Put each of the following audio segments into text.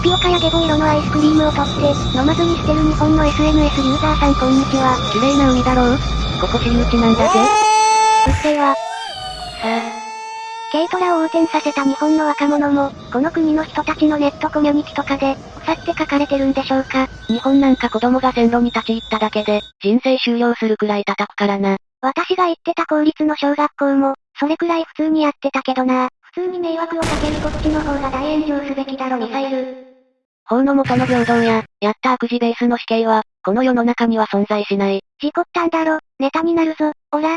タピオカやゲボ色のアイスクリームを取って、飲まずに捨てる日本の SNS ユーザーさんこんにちは。綺麗な海だろうここ私有地なんだぜ。うっせぇわ。さあ、軽トラを横転させた日本の若者も、この国の人たちのネットコミュニティとかで、腐って書かれてるんでしょうか。日本なんか子供が線路に立ち入っただけで、人生終了するくらい叩くからな。私が行ってた公立の小学校も、それくらい普通にやってたけどな。普通に迷惑をかけるこっちの方が大炎上すべきだろミサイル。法の元の平等や、やった悪事ベースの死刑は、この世の中には存在しない。事故ったんだろ、ネタになるぞ。おら、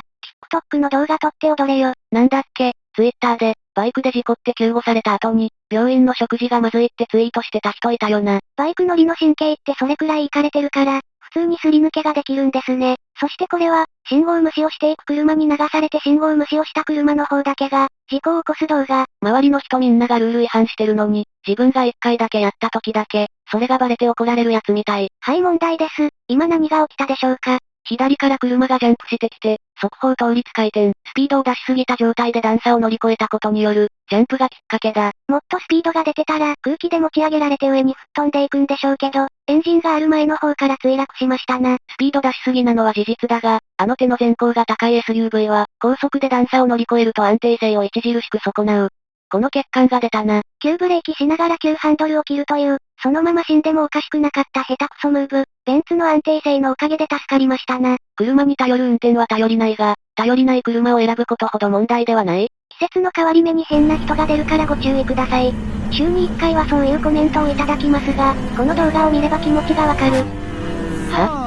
TikTok の動画撮って踊れよ。なんだっけ、ツイッターで、バイクで事故って救護された後に、病院の食事がまずいってツイートしてた人いたよな。バイク乗りの神経ってそれくらいイかれてるから、普通にすり抜けができるんですね。そしてこれは、信号無視をしていく車に流されて信号無視をした車の方だけが、事故を起こす動画。周りの人みんながルール違反してるのに、自分が一回だけやった時だけ、それがバレて怒られるやつみたい。はい問題です。今何が起きたでしょうか？左から車がジャンプしてきて、速報倒立回転、スピードを出しすぎた状態で段差を乗り越えたことによる、ジャンプがきっかけだ。もっとスピードが出てたら空気で持ち上げられて上に吹っ飛んでいくんでしょうけど、エンジンがある前の方から墜落しましたな。スピード出しすぎなのは事実だが、あの手の前高が高い SUV は、高速で段差を乗り越えると安定性を著しく損なう。この欠陥が出たな。急ブレーキしながら急ハンドルを切るという、そのまま死んでもおかしくなかった下手くそムーブ。ベンツの安定性のおかげで助かりましたな。車に頼る運転は頼りないが、頼りない車を選ぶことほど問題ではない。季節の変わり目に変な人が出るからご注意ください。週に1回はそういうコメントをいただきますが、この動画を見れば気持ちがわかる。は？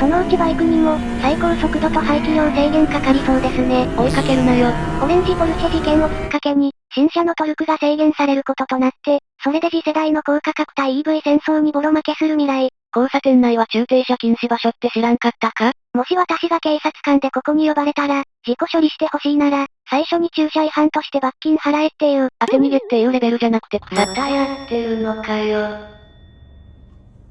そのうちバイクにも、最高速度と排気量制限かかりそうですね。追いかけるなよ。オレンジポルシェ事件をきっかけに、新車のトルクが制限されることとなって、それで次世代の高価格帯 EV 戦争にボロ負けする未来。交差点内は中停車禁止場所って知らんかったか？もし私が警察官でここに呼ばれたら、事故処理してほしいなら、最初に駐車違反として罰金払えっていう。当て逃げっていうレベルじゃなくて草。またやってるのかよ。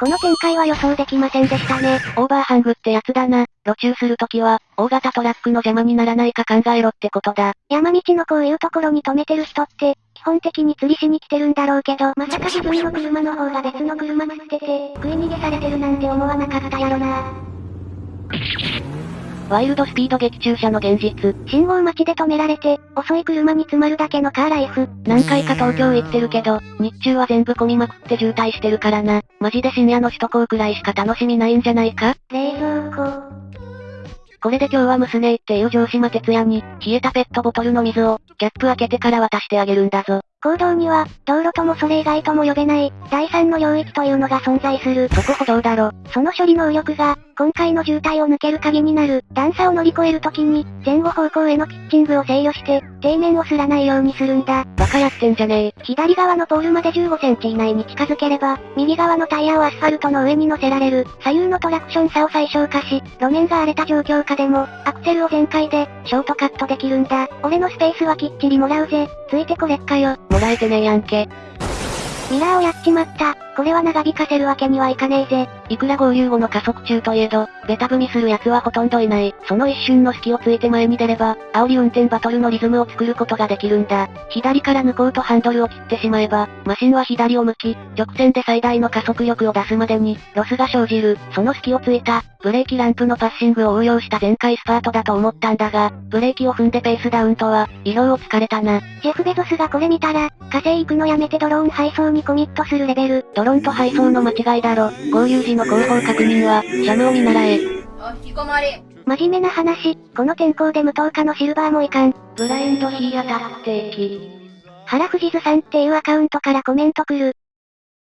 この展開は予想できませんでしたね。オーバーハングってやつだな。路中するときは、大型トラックの邪魔にならないか考えろってことだ。山道のこういうところに止めてる人って、基本的に釣りしに来てるんだろうけど、まさか自分の車の方が別の車釣ってて、食い逃げされてるなんて思わなかったやろな。ワイルドスピード激駐車の現実。信号待ちで止められて、遅い車に詰まるだけのカーライフ。何回か東京行ってるけど、日中は全部混みまくって渋滞してるからな。マジで深夜の首都高くらいしか楽しみないんじゃないか？冷蔵庫。これで今日は娘っていう城島哲也に、冷えたペットボトルの水を、キャップ開けてから渡してあげるんだぞ。行動には、道路ともそれ以外とも呼べない、第三の領域というのが存在する。そこ歩道だろ。その処理能力が、今回の渋滞を抜ける鍵になる。段差を乗り越えるときに、前後方向へのピッチングを制御して、底面をすらないようにするんだ。バカやってんじゃねえ。左側のポールまで15センチ以内に近づければ、右側のタイヤをアスファルトの上に乗せられる。左右のトラクション差を最小化し、路面が荒れた状況下でも、アクセルを全開で、ショートカットできるんだ。俺のスペースはきっちりもらうぜ。ついてこれっかよ。もらえてねえやんけ。ミラーをやっちまった。これは長引かせるわけにはいかねえぜ。いくら合流後の加速中といえど、ベタ踏みする奴はほとんどいない。その一瞬の隙をついて前に出れば、煽り運転バトルのリズムを作ることができるんだ。左から抜こうとハンドルを切ってしまえば、マシンは左を向き、直線で最大の加速力を出すまでに、ロスが生じる。その隙をついた、ブレーキランプのパッシングを応用した全開スパートだと思ったんだが、ブレーキを踏んでペースダウンとは、意表をつかれたな。ジェフ・ベゾスがこれ見たら、火星行くのやめてドローン配送にコミットするレベル。ドローンと配送の間違いだろ。合流時の後方確認は、シャムを見習え。お、引きこもり。真面目な話、この天候で無灯火のシルバーもいかん。ブラインドヒーアタック定期。原藤津さんっていうアカウントからコメント来る。